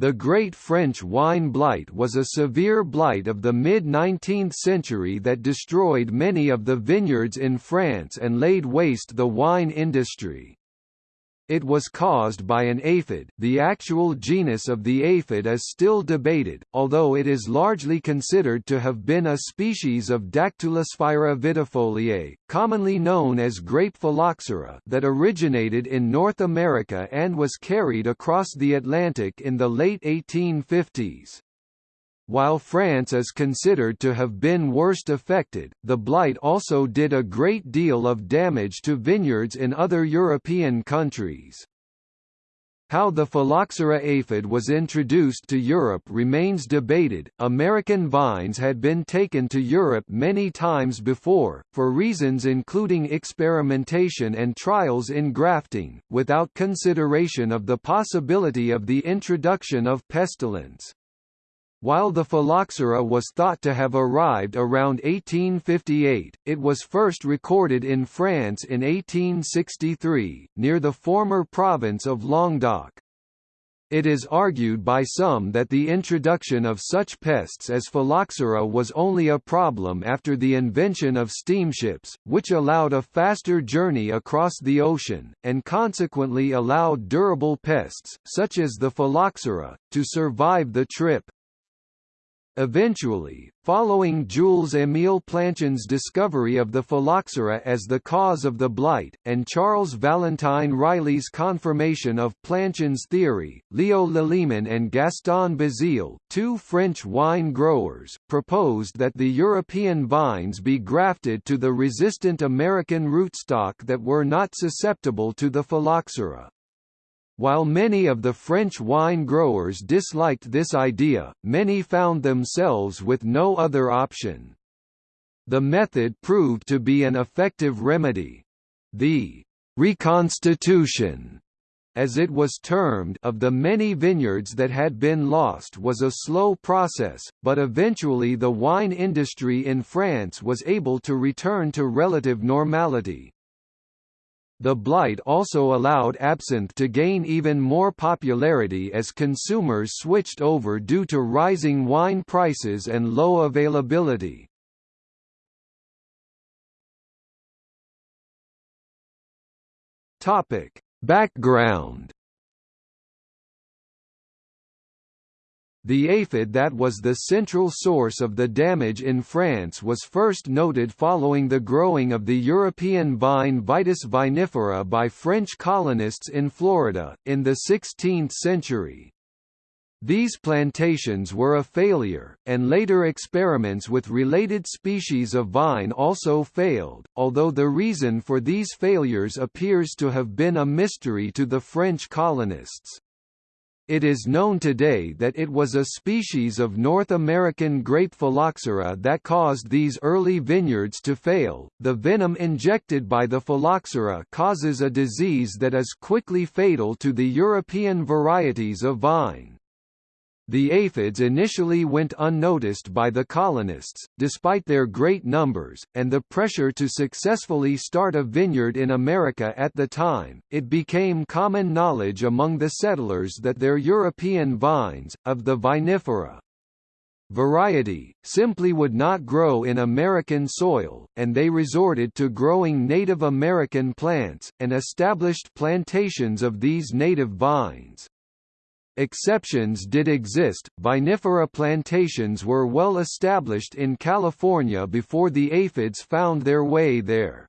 The Great French Wine Blight was a severe blight of the mid-19th century that destroyed many of the vineyards in France and laid waste the wine industry. It was caused by an aphid the actual genus of the aphid is still debated, although it is largely considered to have been a species of Dactylosphaera vitifoliae, commonly known as grape phylloxera that originated in North America and was carried across the Atlantic in the late 1850s. While France is considered to have been worst affected, the blight also did a great deal of damage to vineyards in other European countries. How the phylloxera aphid was introduced to Europe remains debated. American vines had been taken to Europe many times before, for reasons including experimentation and trials in grafting, without consideration of the possibility of the introduction of pestilence. While the phylloxera was thought to have arrived around 1858, it was first recorded in France in 1863, near the former province of Languedoc. It is argued by some that the introduction of such pests as phylloxera was only a problem after the invention of steamships, which allowed a faster journey across the ocean, and consequently allowed durable pests, such as the phylloxera, to survive the trip. Eventually, following Jules-Émile Planchon's discovery of the phylloxera as the cause of the blight, and Charles Valentine Riley's confirmation of Planchon's theory, Leo Laliman and Gaston Bazile, two French wine growers, proposed that the European vines be grafted to the resistant American rootstock that were not susceptible to the phylloxera. While many of the French wine growers disliked this idea, many found themselves with no other option. The method proved to be an effective remedy. The «reconstitution» as it was termed of the many vineyards that had been lost was a slow process, but eventually the wine industry in France was able to return to relative normality. The blight also allowed absinthe to gain even more popularity as consumers switched over due to rising wine prices and low availability. Topic: Background The aphid that was the central source of the damage in France was first noted following the growing of the European vine Vitis vinifera by French colonists in Florida, in the 16th century. These plantations were a failure, and later experiments with related species of vine also failed, although the reason for these failures appears to have been a mystery to the French colonists. It is known today that it was a species of North American grape phylloxera that caused these early vineyards to fail. The venom injected by the phylloxera causes a disease that is quickly fatal to the European varieties of vine. The aphids initially went unnoticed by the colonists, despite their great numbers, and the pressure to successfully start a vineyard in America at the time. It became common knowledge among the settlers that their European vines, of the vinifera variety, simply would not grow in American soil, and they resorted to growing Native American plants, and established plantations of these native vines. Exceptions did exist, vinifera plantations were well established in California before the aphids found their way there.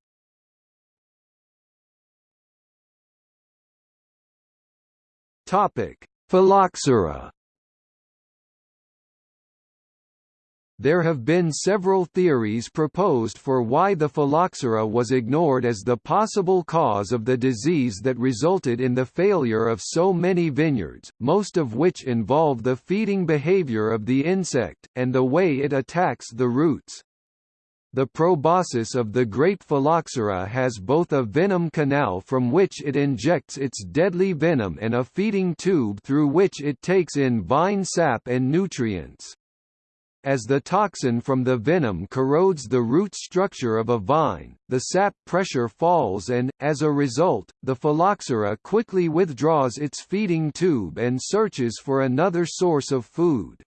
Topic: Phylloxera There have been several theories proposed for why the phylloxera was ignored as the possible cause of the disease that resulted in the failure of so many vineyards, most of which involve the feeding behavior of the insect, and the way it attacks the roots. The proboscis of the grape phylloxera has both a venom canal from which it injects its deadly venom and a feeding tube through which it takes in vine sap and nutrients. As the toxin from the venom corrodes the root structure of a vine, the sap pressure falls and, as a result, the phylloxera quickly withdraws its feeding tube and searches for another source of food.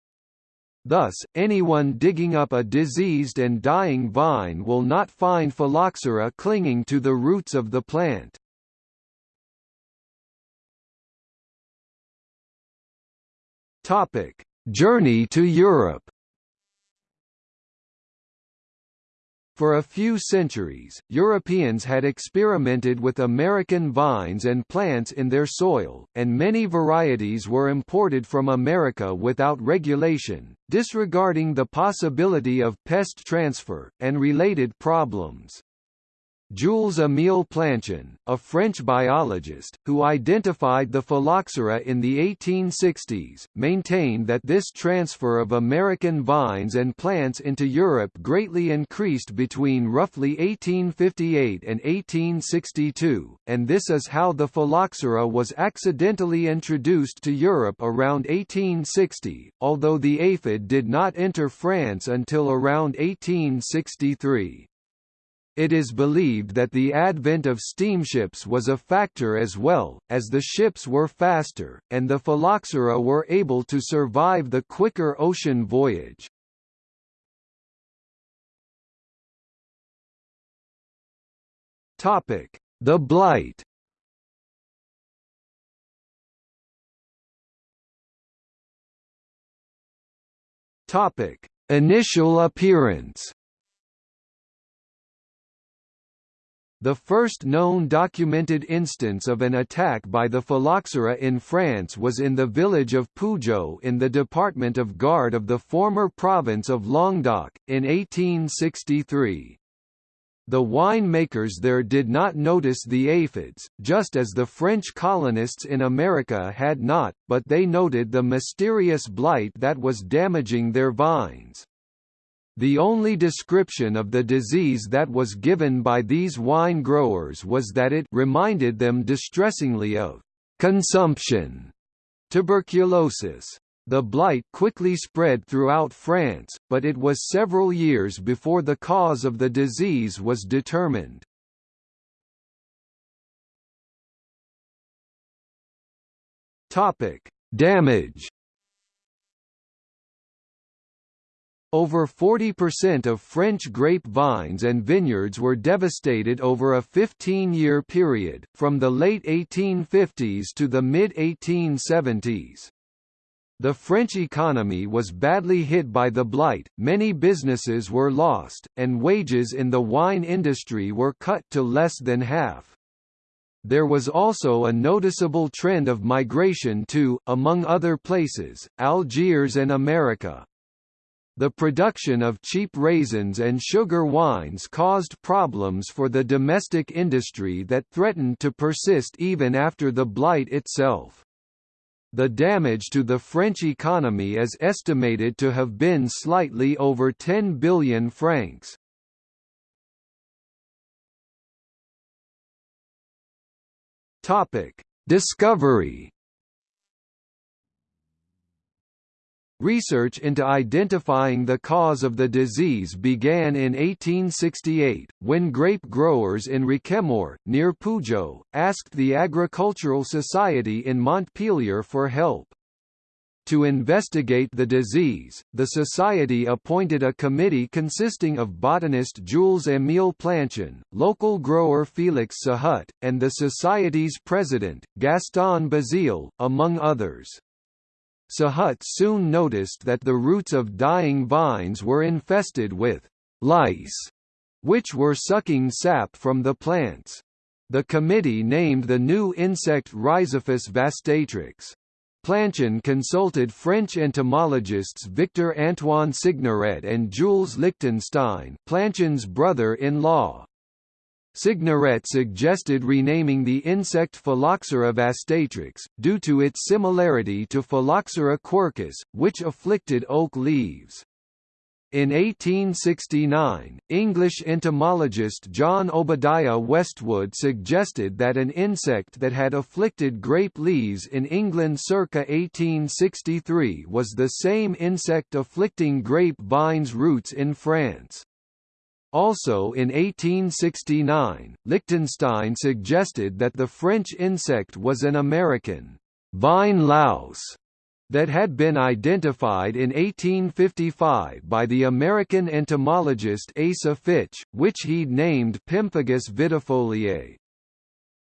Thus, anyone digging up a diseased and dying vine will not find phylloxera clinging to the roots of the plant. Journey to Europe. For a few centuries, Europeans had experimented with American vines and plants in their soil, and many varieties were imported from America without regulation, disregarding the possibility of pest transfer, and related problems. Jules-Émile Planchon, a French biologist, who identified the phylloxera in the 1860s, maintained that this transfer of American vines and plants into Europe greatly increased between roughly 1858 and 1862, and this is how the phylloxera was accidentally introduced to Europe around 1860, although the aphid did not enter France until around 1863. It is believed that the advent of steamships was a factor as well, as the ships were faster, and the phylloxera were able to survive the quicker ocean voyage. The blight. Initial appearance The first known documented instance of an attack by the phylloxera in France was in the village of Pujaut in the department of Gard of the former province of Languedoc, in 1863. The winemakers there did not notice the aphids, just as the French colonists in America had not, but they noted the mysterious blight that was damaging their vines. The only description of the disease that was given by these wine growers was that it reminded them distressingly of consumption, tuberculosis. The blight quickly spread throughout France, but it was several years before the cause of the disease was determined. Topic: Damage Over 40% of French grape vines and vineyards were devastated over a 15-year period, from the late 1850s to the mid-1870s. The French economy was badly hit by the blight, many businesses were lost, and wages in the wine industry were cut to less than half. There was also a noticeable trend of migration to, among other places, Algiers and America. The production of cheap raisins and sugar wines caused problems for the domestic industry that threatened to persist even after the blight itself. The damage to the French economy is estimated to have been slightly over 10 billion francs. Topic: Discovery Research into identifying the cause of the disease began in 1868, when grape growers in Roquemaure, near Pujaut, asked the Agricultural Society in Montpellier for help. To investigate the disease, the Society appointed a committee consisting of botanist Jules-Émile Planchon, local grower Félix Sahut, and the Society's president, Gaston Bazile, among others. Sahut soon noticed that the roots of dying vines were infested with lice, which were sucking sap from the plants. The committee named the new insect Rhizaphis vastatrix. Planchon consulted French entomologists Victor Antoine Signoret and Jules Lichtenstein Planchon's brother-in-law, Signoret suggested renaming the insect Phylloxera vastatrix, due to its similarity to Phylloxera quercus, which afflicted oak leaves. In 1869, English entomologist John Obadiah Westwood suggested that an insect that had afflicted grape leaves in England circa 1863 was the same insect afflicting grape vines roots in France. Also in 1869, Lichtenstein suggested that the French insect was an American vine louse that had been identified in 1855 by the American entomologist Asa Fitch, which he'd named Pemphigus vitifoliae.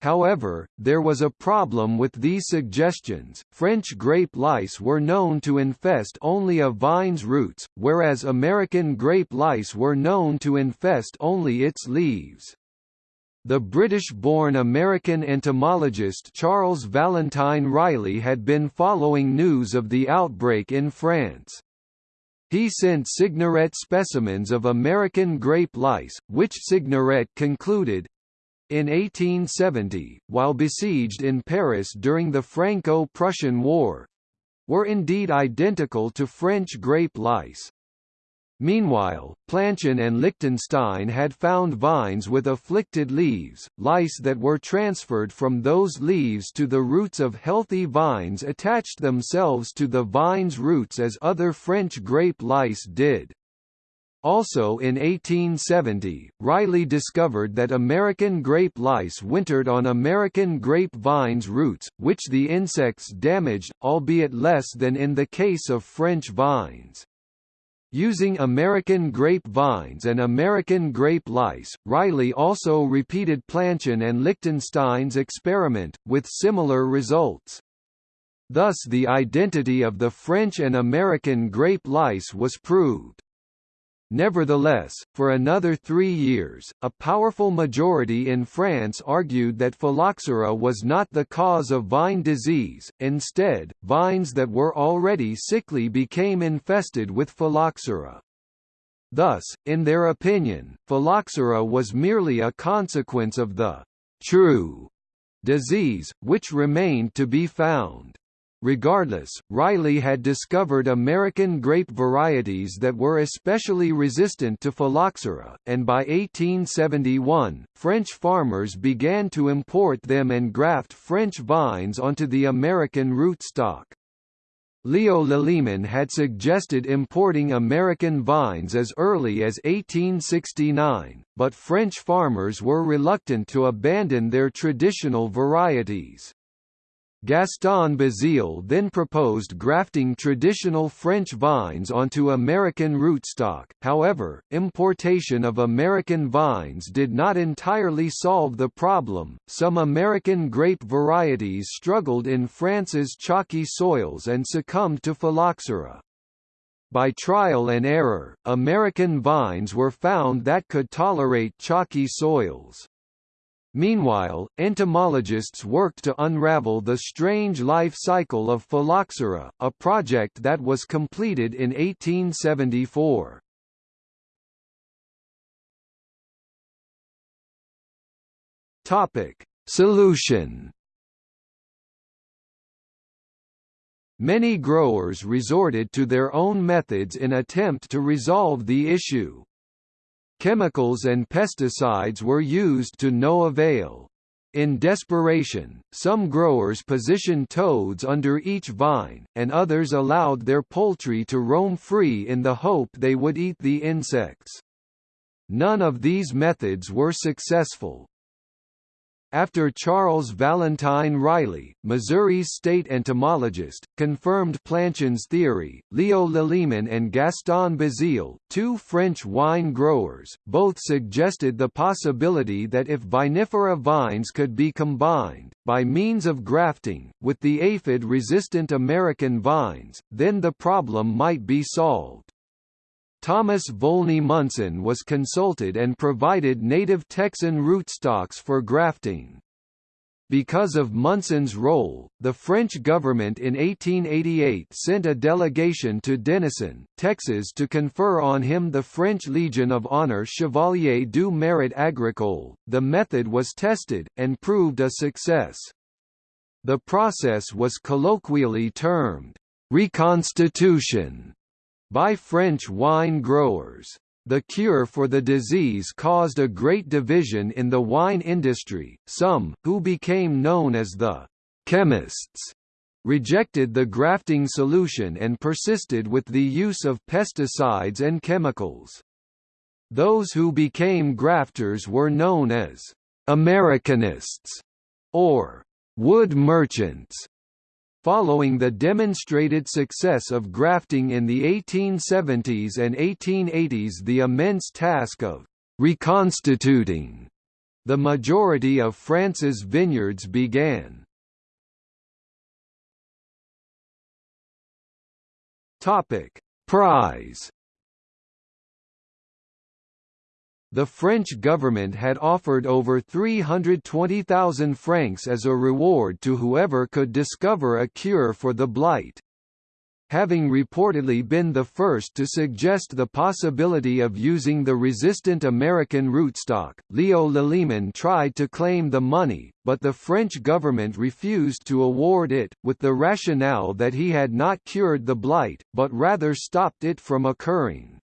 However, there was a problem with these suggestions. French grape lice were known to infest only a vine's roots, whereas American grape lice were known to infest only its leaves. The British-born American entomologist Charles Valentine Riley had been following news of the outbreak in France. He sent Signoret specimens of American grape lice, which Signoret concluded, in 1870, while besieged in Paris during the Franco-Prussian War, were indeed identical to French grape lice. Meanwhile, Planchon and Lichtenstein had found vines with afflicted leaves, lice that were transferred from those leaves to the roots of healthy vines attached themselves to the vine's roots as other French grape lice did. Also in 1870, Riley discovered that American grape lice wintered on American grape vines' roots, which the insects damaged, albeit less than in the case of French vines. Using American grape vines and American grape lice, Riley also repeated Planchon and Lichtenstein's experiment, with similar results. Thus the identity of the French and American grape lice was proved. Nevertheless, for another three years, a powerful majority in France argued that phylloxera was not the cause of vine disease, instead, vines that were already sickly became infested with phylloxera. Thus, in their opinion, phylloxera was merely a consequence of the true disease, which remained to be found. Regardless, Riley had discovered American grape varieties that were especially resistant to phylloxera, and by 1871, French farmers began to import them and graft French vines onto the American rootstock. Leo Laliman had suggested importing American vines as early as 1869, but French farmers were reluctant to abandon their traditional varieties. Gaston Bazile then proposed grafting traditional French vines onto American rootstock, however, importation of American vines did not entirely solve the problem, some American grape varieties struggled in France's chalky soils and succumbed to phylloxera. By trial and error, American vines were found that could tolerate chalky soils. Meanwhile, entomologists worked to unravel the strange life cycle of Phylloxera, a project that was completed in 1874. Topic: Solution. Many growers resorted to their own methods in attempt to resolve the issue. Chemicals and pesticides were used to no avail. In desperation, some growers positioned toads under each vine, and others allowed their poultry to roam free in the hope they would eat the insects. None of these methods were successful. After Charles Valentine Riley, Missouri's state entomologist, confirmed Planchon's theory, Leo Laliman and Gaston Bazile, two French wine growers, both suggested the possibility that if vinifera vines could be combined, by means of grafting, with the aphid-resistant American vines, then the problem might be solved. Thomas Volney Munson was consulted and provided native Texan rootstocks for grafting. Because of Munson's role, the French government in 1888 sent a delegation to Denison, Texas to confer on him the French Legion of Honor Chevalier du Mérite Agricole. The method was tested, and proved a success. The process was colloquially termed reconstitution by French wine growers. The cure for the disease caused a great division in the wine industry, some, who became known as the «chemists», rejected the grafting solution and persisted with the use of pesticides and chemicals. Those who became grafters were known as «Americanists» or «wood merchants», Following the demonstrated success of grafting in the 1870s and 1880s the immense task of «reconstituting» the majority of France's vineyards began. Prize The French government had offered over 320,000 francs as a reward to whoever could discover a cure for the blight. Having reportedly been the first to suggest the possibility of using the resistant American rootstock, Leo Laliman tried to claim the money, but the French government refused to award it, with the rationale that he had not cured the blight, but rather stopped it from occurring.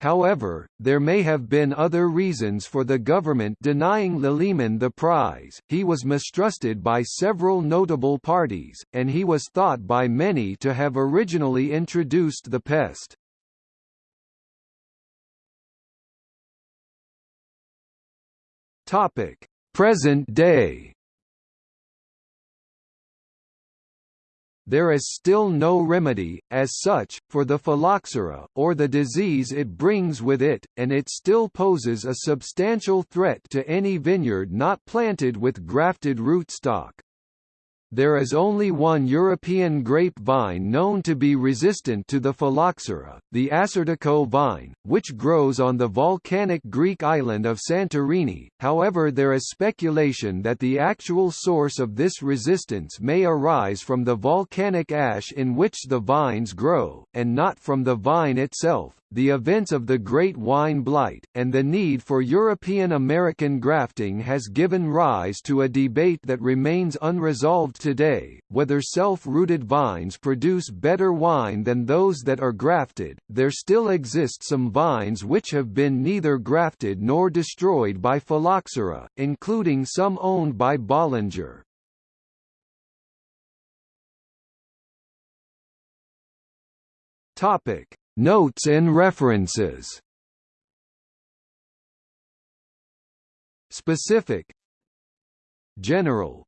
However, there may have been other reasons for the government denying Laliman the prize. He was mistrusted by several notable parties, and he was thought by many to have originally introduced the pest. Topic: Present day. There is still no remedy, as such, for the phylloxera, or the disease it brings with it, and it still poses a substantial threat to any vineyard not planted with grafted rootstock. There is only one European grape vine known to be resistant to the phylloxera, the Assyrtiko vine, which grows on the volcanic Greek island of Santorini, however there is speculation that the actual source of this resistance may arise from the volcanic ash in which the vines grow, and not from the vine itself. The events of the Great Wine Blight, and the need for European American grafting has given rise to a debate that remains unresolved today, whether self-rooted vines produce better wine than those that are grafted. There still exist some vines which have been neither grafted nor destroyed by phylloxera, including some owned by Bollinger. Topic: Notes and references. Specific General